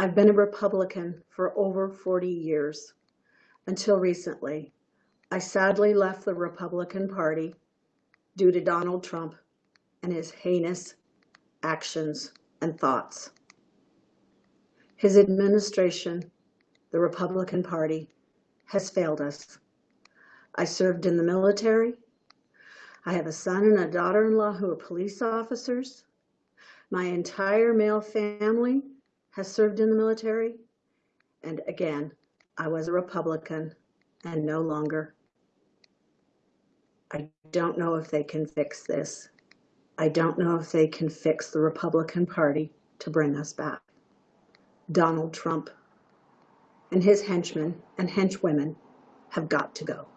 I've been a Republican for over 40 years. Until recently, I sadly left the Republican Party due to Donald Trump and his heinous actions and thoughts. His administration, the Republican Party, has failed us. I served in the military. I have a son and a daughter-in-law who are police officers. My entire male family has served in the military. And again, I was a Republican and no longer. I don't know if they can fix this. I don't know if they can fix the Republican Party to bring us back. Donald Trump and his henchmen and henchwomen have got to go.